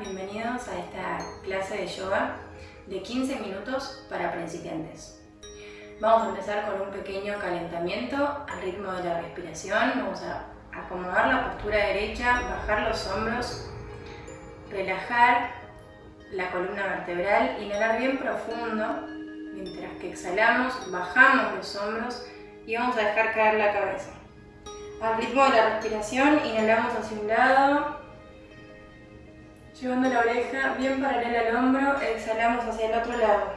Bienvenidos a esta clase de yoga de 15 minutos para principiantes. Vamos a empezar con un pequeño calentamiento al ritmo de la respiración. Vamos a acomodar la postura derecha, bajar los hombros, relajar la columna vertebral, inhalar bien profundo, mientras que exhalamos, bajamos los hombros y vamos a dejar caer la cabeza. Al ritmo de la respiración, inhalamos hacia un lado, llevando la oreja bien paralela al hombro, exhalamos hacia el otro lado.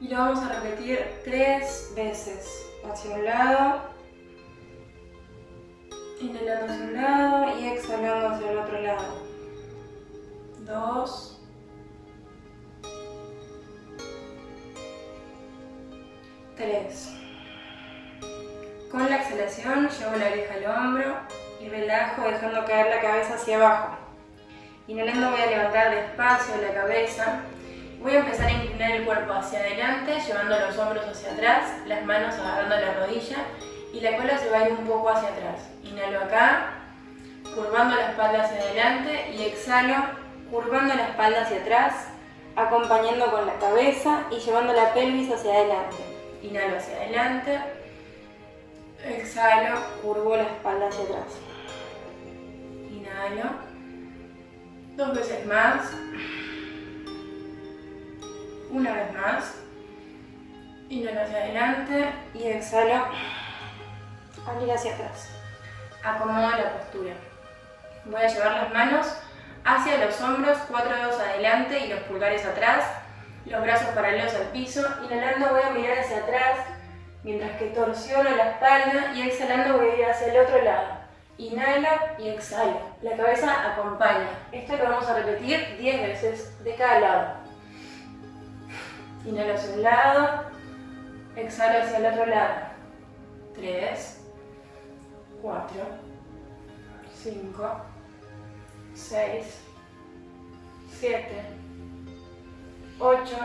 Y lo vamos a repetir tres veces, hacia un lado, inhalando hacia un lado y exhalando hacia el otro lado. Dos, tres. Con la exhalación llevo la oreja al hombro y relajo dejando caer la cabeza hacia abajo. Inhalando voy a levantar despacio la cabeza. Voy a empezar a inclinar el cuerpo hacia adelante, llevando los hombros hacia atrás, las manos agarrando la rodilla y la cola se va a ir un poco hacia atrás. Inhalo acá, curvando la espalda hacia adelante y exhalo, curvando la espalda hacia atrás, acompañando con la cabeza y llevando la pelvis hacia adelante. Inhalo hacia adelante, exhalo, curvo la espalda hacia atrás. Inhalo, dos veces más, una vez más, inhalo hacia adelante y exhalo al ir hacia atrás. Acomodo la postura. Voy a llevar las manos hacia los hombros, cuatro dedos adelante y los pulgares atrás, los brazos paralelos al piso. Inhalando voy a mirar hacia atrás, mientras que torsiono la espalda y exhalando voy a ir hacia el otro lado. Inhalo y exhalo. La cabeza acompaña. Esto lo vamos a repetir 10 veces de cada lado. Inhalo hacia un lado, exhalo hacia el otro lado. 3, 4, 5, 6, 7, 8,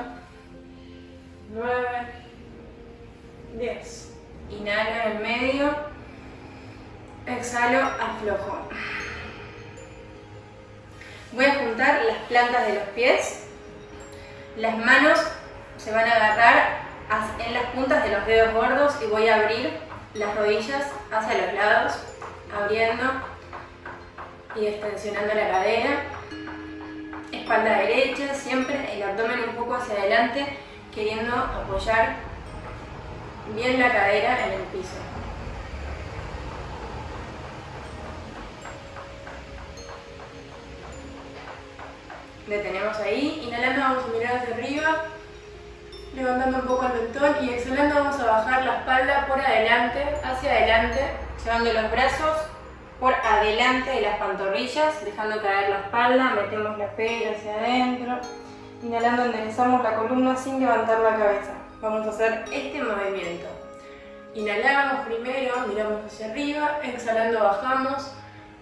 9, 10. Inhalo en el medio, exhalo, aflojo. Voy a juntar las plantas de los pies. Las manos se van a agarrar en las puntas de los dedos gordos y voy a abrir las rodillas hacia los lados, abriendo y extensionando la cadera. Espalda derecha, siempre el abdomen un poco hacia adelante, queriendo apoyar bien la cadera en el piso. Detenemos ahí, inhalando vamos a mirar hacia arriba, levantando un poco el mentón y exhalando vamos a bajar la espalda por adelante, hacia adelante, llevando los brazos por adelante de las pantorrillas, dejando caer la espalda, metemos la pera hacia adentro, inhalando enderezamos la columna sin levantar la cabeza. Vamos a hacer este movimiento. Inhalamos primero, miramos hacia arriba, exhalando bajamos,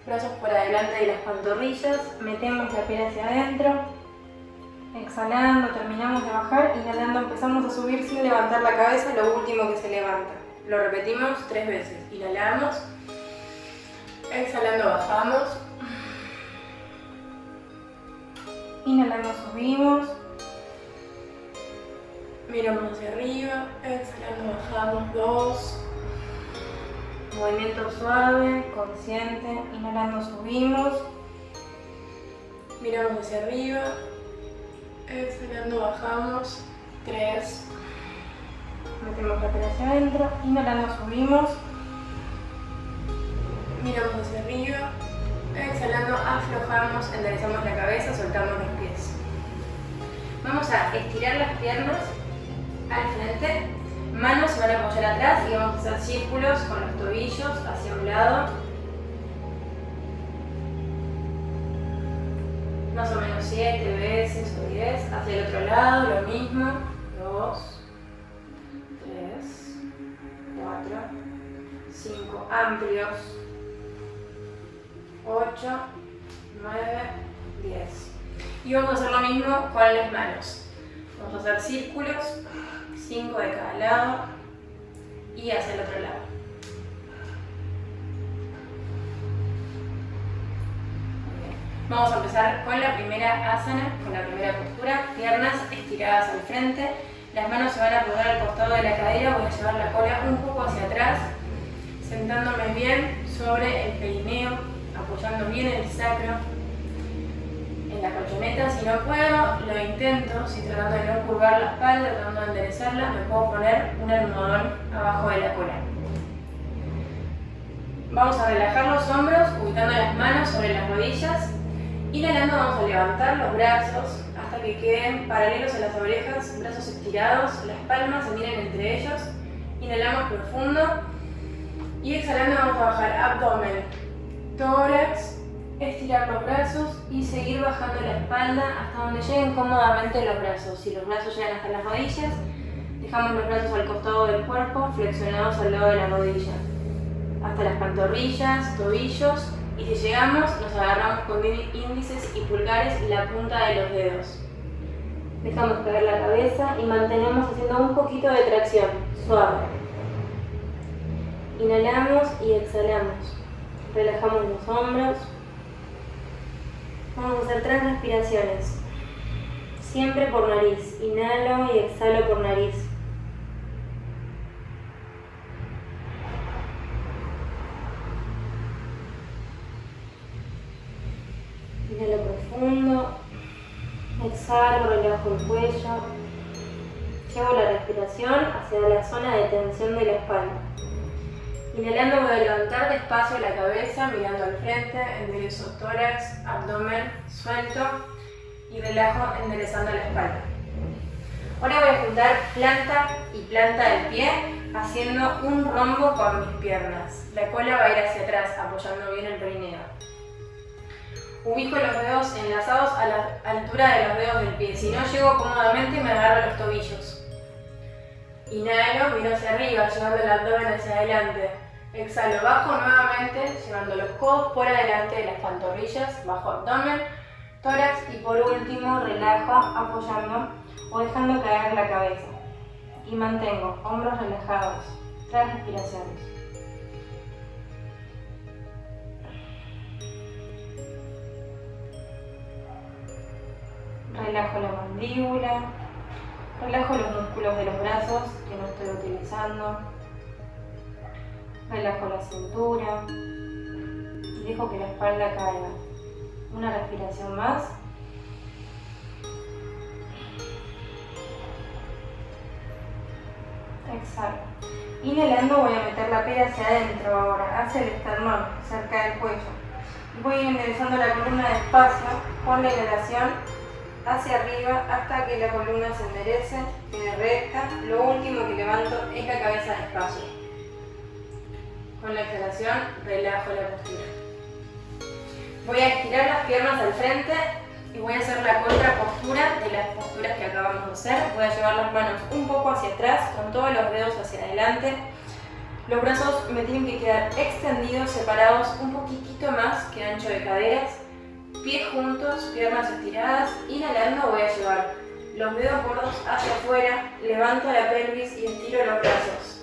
brazos por adelante de las pantorrillas, metemos la piel hacia adentro, exhalando, terminamos de bajar, inhalando empezamos a subir sin levantar la cabeza, lo último que se levanta. Lo repetimos tres veces, inhalamos, exhalando bajamos, inhalando subimos, miramos hacia arriba, exhalando bajamos, dos, movimiento suave, consciente, inhalando subimos, miramos hacia arriba, exhalando bajamos, tres, metemos la pera hacia adentro, inhalando subimos, miramos hacia arriba, exhalando aflojamos, enderezamos la cabeza, soltamos los pies. Vamos a estirar las piernas al frente, manos se van a apoyar atrás y vamos a hacer círculos con los tobillos hacia un lado. Más o menos 7 veces o 10, hacia el otro lado lo mismo, 2, 3, 4, 5, amplios, 8, 9, 10. Y vamos a hacer lo mismo con las manos. Vamos a hacer círculos 5 de cada lado y hacia el otro lado. Vamos a empezar con la primera asana, con la primera postura, piernas estiradas al frente, las manos se van a poner al costado de la cadera, voy a llevar la cola un poco hacia atrás, sentándome bien sobre el perineo, apoyando bien el sacro en la colchoneta. Si no puedo, lo intento, si tratando de no curvar la espalda, tratando de enderezarla, me puedo poner un almohadón abajo de la cola. Vamos a relajar los hombros, ubicando las manos sobre las rodillas. Inhalando vamos a levantar los brazos hasta que queden paralelos a las orejas, brazos estirados, las palmas se miren entre ellos. Inhalamos profundo y exhalando vamos a bajar abdomen, tórax, estirar los brazos y seguir bajando la espalda hasta donde lleguen cómodamente los brazos. Si los brazos llegan hasta las rodillas, dejamos los brazos al costado del cuerpo, flexionados al lado de la rodilla. Hasta las pantorrillas, tobillos y si llegamos nos agarramos con índices y pulgares la punta de los dedos. Dejamos caer la cabeza y mantenemos haciendo un poquito de tracción, suave. Inhalamos y exhalamos. Relajamos los hombros. Vamos a hacer tres respiraciones. Siempre por nariz. Inhalo y exhalo por nariz. Inhalo profundo. Exhalo, relajo el cuello. Llevo la respiración hacia la zona de tensión de la espalda. Inhalando voy a levantar despacio la cabeza, mirando al frente, enderezo tórax, abdomen, suelto y relajo enderezando la espalda. Ahora voy a juntar planta y planta del pie, haciendo un rombo con mis piernas. La cola va a ir hacia atrás, apoyando bien el perineo. Ubico los dedos enlazados a la altura de los dedos del pie. Si no llego cómodamente, me agarro los tobillos. Inhalo, miro hacia arriba, llevando el abdomen hacia adelante. Exhalo, bajo nuevamente, llevando los codos por adelante de las pantorrillas, bajo abdomen, tórax y por último relajo apoyando o dejando caer la cabeza. Y mantengo hombros relajados. Tres respiraciones. Relajo la mandíbula, Relajo los músculos de los brazos que no estoy utilizando. Relajo la cintura. Y dejo que la espalda caiga. Una respiración más. Exhalo. Inhalando voy a meter la pera hacia adentro ahora, hacia el esternón, cerca del cuello. Voy enderezando la columna despacio con la inhalación hacia arriba hasta que la columna se enderece, quede recta. Lo último que levanto es la cabeza despacio. Con la exhalación relajo la postura. Voy a estirar las piernas al frente y voy a hacer la contrapostura de las posturas que acabamos de hacer. Voy a llevar las manos un poco hacia atrás, con todos los dedos hacia adelante. Los brazos me tienen que quedar extendidos, separados un poquitito más que ancho de caderas Pies juntos, piernas estiradas. Inhalando voy a llevar los dedos gordos hacia afuera, levanto la pelvis y estiro los brazos.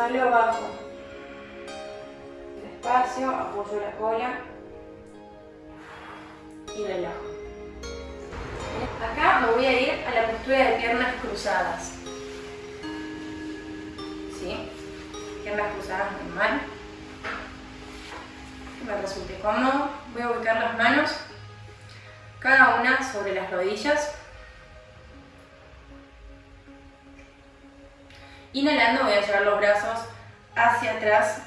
Exhalo bajo. Despacio, apoyo la cola y relajo. Acá me voy a ir a la postura de piernas cruzadas. ¿Sí? Piernas cruzadas normal me resulte cómodo. Voy a ubicar las manos, cada una sobre las rodillas. Inhalando voy a llevar los brazos hacia atrás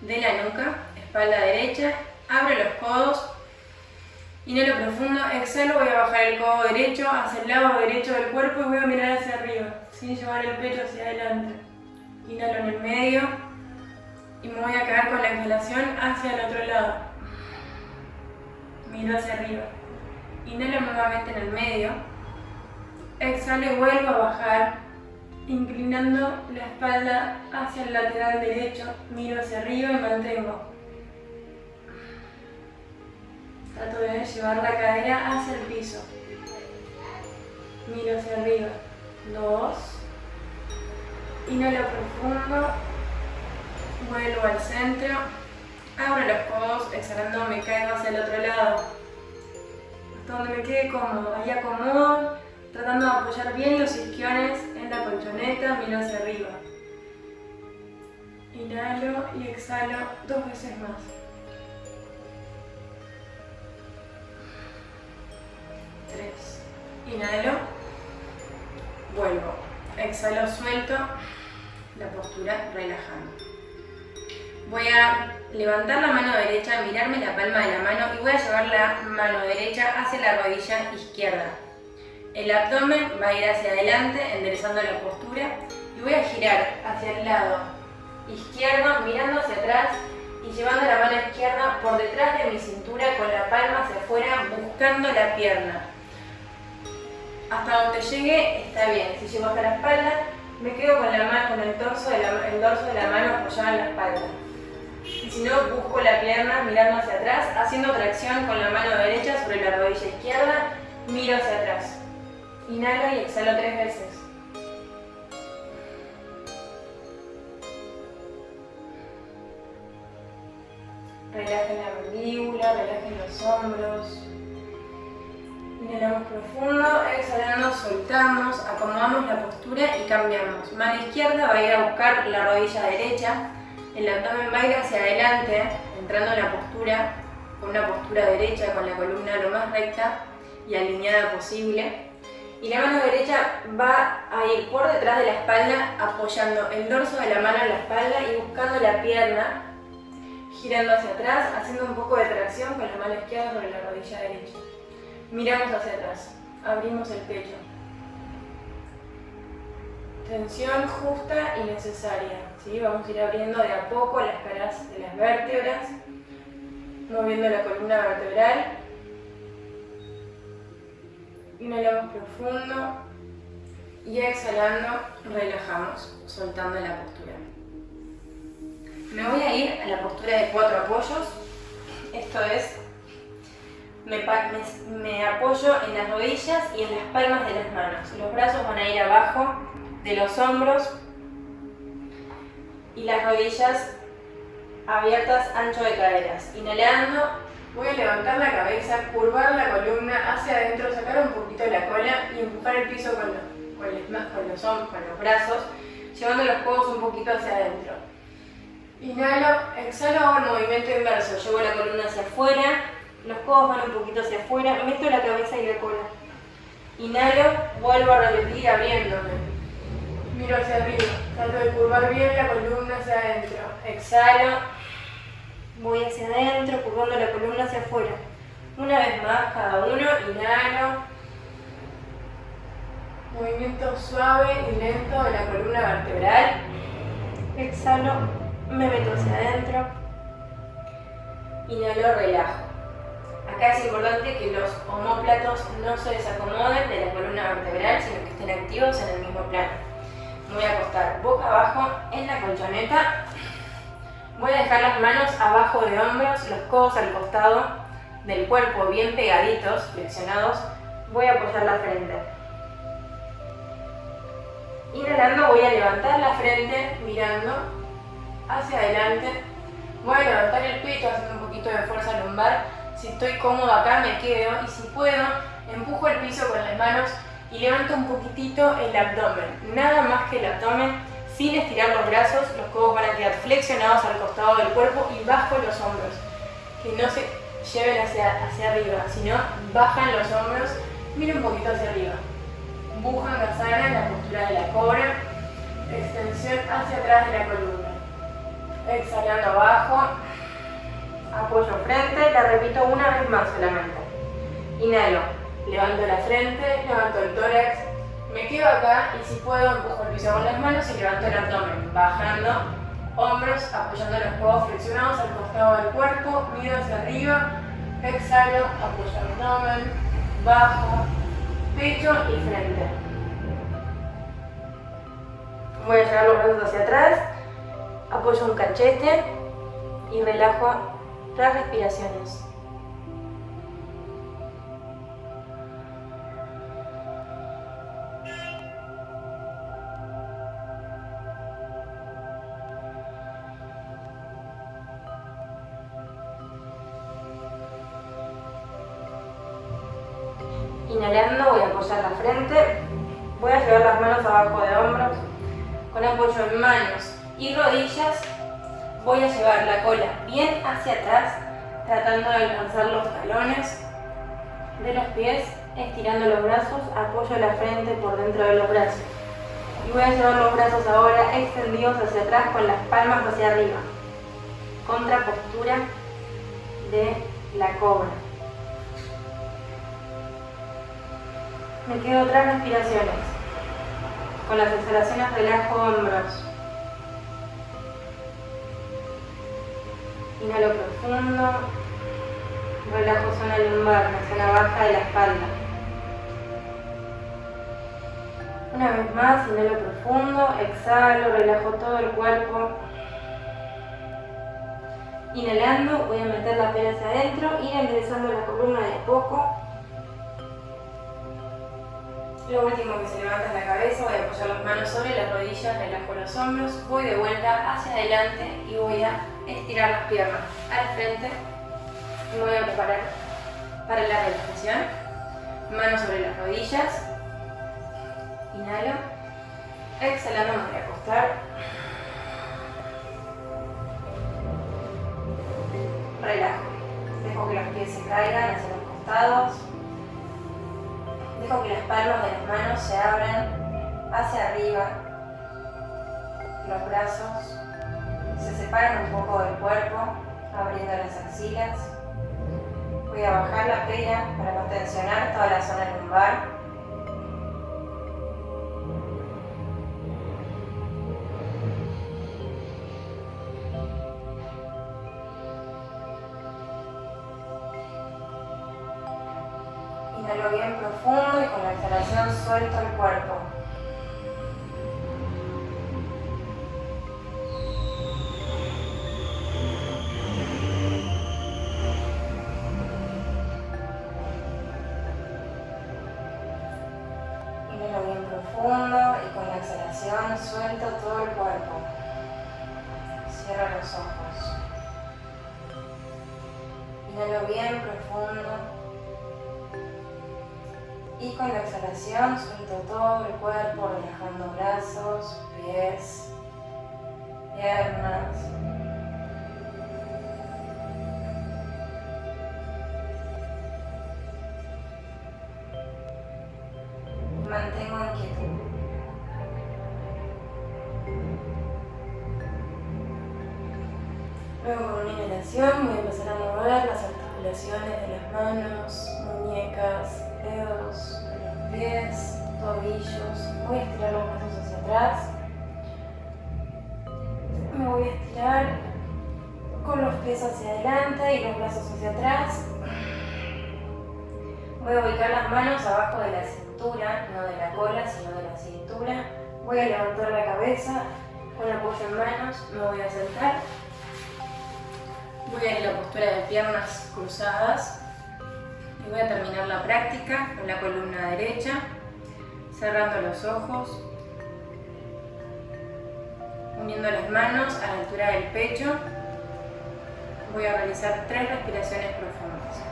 de la nuca, espalda derecha, abro los codos, inhalo profundo, exhalo, voy a bajar el codo derecho hacia el lado derecho del cuerpo y voy a mirar hacia arriba, sin llevar el pecho hacia adelante. Inhalo en el medio, y me voy a quedar con la exhalación hacia el otro lado. Miro hacia arriba. Inhalo nuevamente en el medio. Exhalo y vuelvo a bajar, inclinando la espalda hacia el lateral derecho. Miro hacia arriba y mantengo. Trato de llevar la cadera hacia el piso. Miro hacia arriba. Dos. Inhalo profundo Vuelvo al centro. Abro los codos, exhalando me caigo hacia el otro lado. Hasta donde me quede cómodo. Ahí acomodo, tratando de apoyar bien los isquiones colchoneta, miro hacia arriba. Inhalo y exhalo dos veces más. Tres. Inhalo. Vuelvo. Exhalo, suelto. La postura relajando. Voy a levantar la mano derecha, mirarme la palma de la mano y voy a llevar la mano derecha hacia la rodilla izquierda. El abdomen va a ir hacia adelante, enderezando la postura y voy a girar hacia el lado izquierdo, mirando hacia atrás y llevando la mano izquierda por detrás de mi cintura con la palma hacia afuera, buscando la pierna. Hasta donde llegue está bien. Si llego hasta la espalda, me quedo con, la mano, con el, torso el dorso de la mano apoyado en la espalda. Y si no, busco la pierna mirando hacia atrás, haciendo tracción con la mano derecha sobre la rodilla izquierda, miro hacia atrás. Inhalo y exhalo tres veces. Relajen la mandíbula, relajen los hombros. Inhalamos profundo, exhalando, soltamos, acomodamos la postura y cambiamos. Mano izquierda va a ir a buscar la rodilla derecha, el abdomen va a ir hacia adelante, entrando en la postura, con una postura derecha, con la columna lo más recta y alineada posible. Y la mano derecha va a ir por detrás de la espalda, apoyando el dorso de la mano en la espalda y buscando la pierna, girando hacia atrás, haciendo un poco de tracción con la mano izquierda sobre la rodilla derecha. Miramos hacia atrás, abrimos el pecho. Tensión justa y necesaria. ¿sí? Vamos a ir abriendo de a poco las caras de las vértebras, moviendo la columna vertebral. Inhalamos profundo y exhalando relajamos, soltando la postura. Me voy a ir a la postura de cuatro apoyos. Esto es, me, me, apoyo en las rodillas y en las palmas de las manos. Los brazos van a ir abajo de los hombros y las rodillas abiertas ancho de caderas. Inhalando, voy a levantar la cabeza, curvar la columna hacia adentro, sacar un poquito la cola y empujar el piso con los, con los, con los, con los brazos, llevando los codos un poquito hacia adentro. Inhalo, exhalo, hago el movimiento inverso, llevo la columna hacia afuera, los codos van un poquito hacia afuera, meto la cabeza y la cola. Inhalo, vuelvo a repetir abriéndome. Miro hacia arriba, trato de curvar bien la columna hacia adentro. Exhalo, voy hacia adentro, curvando la columna hacia afuera. Una vez más, cada uno, inhalo. Movimiento suave y lento de la columna vertebral. Exhalo, me meto hacia adentro. Inhalo, relajo. Acá es importante que los homóplatos no se desacomoden de la columna vertebral, sino que estén activos en el mismo plano. Voy a acostar boca abajo en la colchoneta. Voy a dejar las manos abajo de hombros, los codos al costado del cuerpo bien pegaditos, flexionados. Voy a apoyar la frente. Inhalando voy a levantar la frente mirando hacia adelante. Voy a levantar el pecho haciendo un poquito de fuerza lumbar. Si estoy cómodo acá me quedo y si puedo empujo el piso con las manos y levanto un poquitito el abdomen, nada más que el abdomen, sin estirar los brazos, los codos van a quedar flexionados al costado del cuerpo y bajo los hombros, que no se lleven hacia, hacia arriba, sino bajan los hombros, mira un poquito hacia arriba, bujan la en la postura de la cobra, extensión hacia atrás de la columna, exhalando abajo, apoyo frente, la repito una vez más solamente, inhalo, levanto la frente, levanto el tórax, me quedo acá y si puedo empujo el piso con las manos y levanto el abdomen, bajando, hombros, apoyando los codos flexionados al costado del cuerpo, miro hacia arriba, exhalo, apoyo el abdomen, bajo, pecho y frente. Voy a llevar los brazos hacia atrás, apoyo un cachete y relajo las respiraciones. Las manos abajo de hombros, con apoyo en manos y rodillas, voy a llevar la cola bien hacia atrás, tratando de alcanzar los talones de los pies, estirando los brazos, apoyo la frente por dentro de los brazos. Y voy a llevar los brazos ahora extendidos hacia atrás con las palmas hacia arriba. Contrapostura de la cobra. Me quedo tres respiraciones. Con las exhalaciones relajo hombros. Inhalo profundo. Relajo zona lumbar, la zona baja de la espalda. Una vez más, inhalo profundo, exhalo, relajo todo el cuerpo. Inhalando, voy a meter la pera hacia adentro, ir enderezando la columna de poco. Lo último que se levanta es la cabeza, voy a apoyar las manos sobre las rodillas, relajo los hombros, voy de vuelta hacia adelante y voy a estirar las piernas al frente. Me voy a preparar para la relajación. Manos sobre las rodillas. Inhalo. Exhalando me voy a acostar. Relajo. Dejo que los pies se caigan hacia los costados. Dejo que las palmas de las manos se abran hacia arriba. Los brazos se separan un poco del cuerpo, abriendo las axilas. Voy a bajar la pera para no tensionar toda la zona lumbar. Inhalo bien profundo y con la exhalación suelto el cuerpo. Inhalo bien profundo y con la exhalación suelto todo el cuerpo. Cierro los ojos. Inhalo bien profundo. Y con la exhalación suelto todo el cuerpo, relajando brazos, pies, piernas. Los pies hacia adelante y los brazos hacia atrás. Voy a ubicar las manos abajo de la cintura, no de la cola, sino de la cintura. Voy a levantar la cabeza con apoyo en manos, me voy a sentar. Voy a ir a la postura de piernas cruzadas y voy a terminar la práctica con la columna derecha, cerrando los ojos, uniendo las manos a la altura del pecho. Voy a realizar tres respiraciones profundas.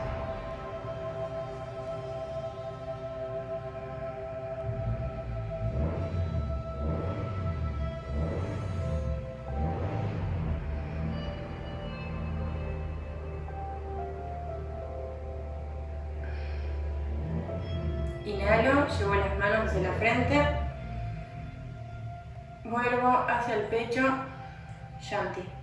Inhalo, llevo las manos hacia la frente. Vuelvo hacia el pecho. Shanti.